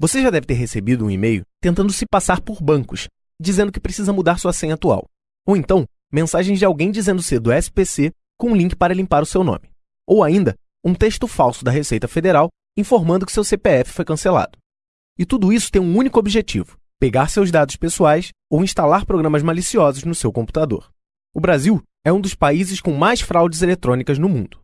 Você já deve ter recebido um e-mail tentando se passar por bancos, dizendo que precisa mudar sua senha atual. Ou então, mensagens de alguém dizendo ser do SPC com um link para limpar o seu nome. Ou ainda, um texto falso da Receita Federal informando que seu CPF foi cancelado. E tudo isso tem um único objetivo: pegar seus dados pessoais ou instalar programas maliciosos no seu computador. O Brasil é um dos países com mais fraudes eletrônicas no mundo.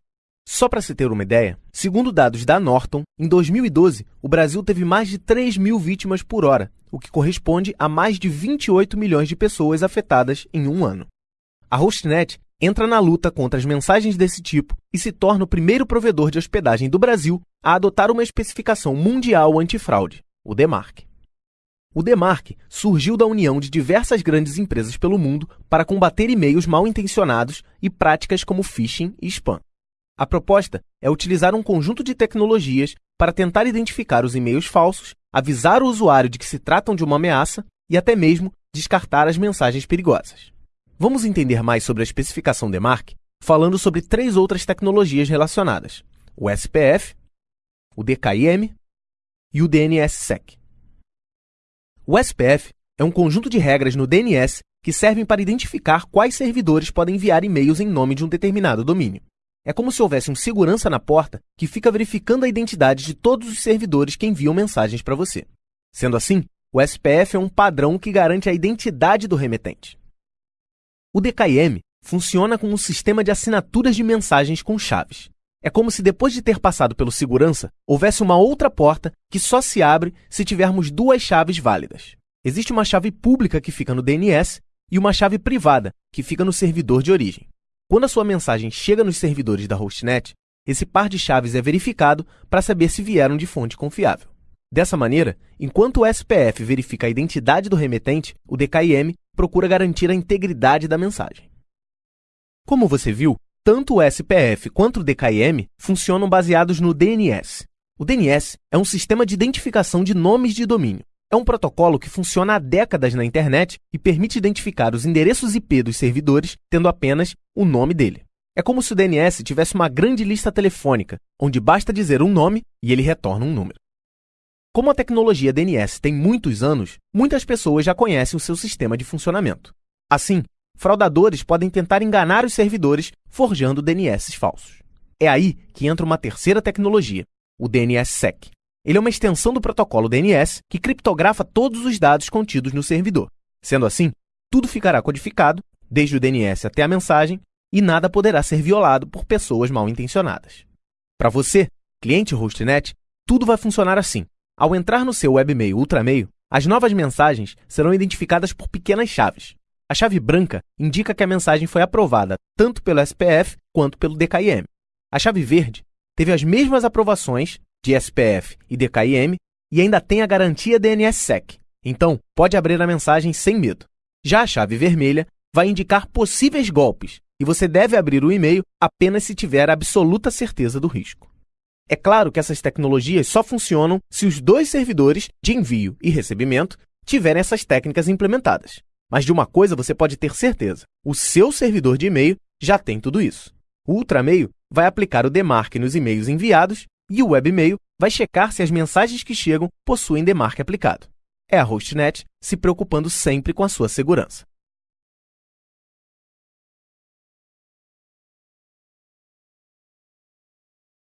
Só para se ter uma ideia, segundo dados da Norton, em 2012 o Brasil teve mais de 3 mil vítimas por hora, o que corresponde a mais de 28 milhões de pessoas afetadas em um ano. A Hostnet entra na luta contra as mensagens desse tipo e se torna o primeiro provedor de hospedagem do Brasil a adotar uma especificação mundial antifraude, o DMARC. O DMARC surgiu da união de diversas grandes empresas pelo mundo para combater e-mails mal intencionados e práticas como phishing e spam. A proposta é utilizar um conjunto de tecnologias para tentar identificar os e-mails falsos, avisar o usuário de que se tratam de uma ameaça e até mesmo descartar as mensagens perigosas. Vamos entender mais sobre a especificação DMARC falando sobre três outras tecnologias relacionadas: o SPF, o DKIM e o DNSSEC. O SPF é um conjunto de regras no DNS que servem para identificar quais servidores podem enviar e-mails em nome de um determinado domínio. É como se houvesse um segurança na porta que fica verificando a identidade de todos os servidores que enviam mensagens para você. Sendo assim, o SPF é um padrão que garante a identidade do remetente. O DKIM funciona como um sistema de assinaturas de mensagens com chaves. É como se depois de ter passado pelo segurança, houvesse uma outra porta que só se abre se tivermos duas chaves válidas. Existe uma chave pública que fica no DNS e uma chave privada que fica no servidor de origem. Quando a sua mensagem chega nos servidores da Hostnet, esse par de chaves é verificado para saber se vieram de fonte confiável. Dessa maneira, enquanto o SPF verifica a identidade do remetente, o DKIM procura garantir a integridade da mensagem. Como você viu, tanto o SPF quanto o DKIM funcionam baseados no DNS. O DNS é um sistema de identificação de nomes de domínio. É um protocolo que funciona há décadas na internet e permite identificar os endereços IP dos servidores tendo apenas o nome dele. É como se o DNS tivesse uma grande lista telefônica, onde basta dizer um nome e ele retorna um número. Como a tecnologia DNS tem muitos anos, muitas pessoas já conhecem o seu sistema de funcionamento. Assim, fraudadores podem tentar enganar os servidores forjando DNS falsos. É aí que entra uma terceira tecnologia, o DNSSEC. Ele é uma extensão do protocolo DNS que criptografa todos os dados contidos no servidor. Sendo assim, tudo ficará codificado, desde o DNS até a mensagem, e nada poderá ser violado por pessoas mal intencionadas. Para você, cliente Hostnet, tudo vai funcionar assim. Ao entrar no seu webmail Ultramail, as novas mensagens serão identificadas por pequenas chaves. A chave branca indica que a mensagem foi aprovada tanto pelo SPF quanto pelo DKIM. A chave verde teve as mesmas aprovações de SPF e DKIM e ainda tem a garantia DNSSEC. Então, pode abrir a mensagem sem medo. Já a chave vermelha vai indicar possíveis golpes e você deve abrir o e-mail apenas se tiver absoluta certeza do risco. É claro que essas tecnologias só funcionam se os dois servidores de envio e recebimento tiverem essas técnicas implementadas. Mas de uma coisa você pode ter certeza: o seu servidor de e-mail já tem tudo isso. O Ultramail vai aplicar o DMARC nos e-mails enviados e o webmail vai checar se as mensagens que chegam possuem demarque aplicado. É a Hostnet se preocupando sempre com a sua segurança.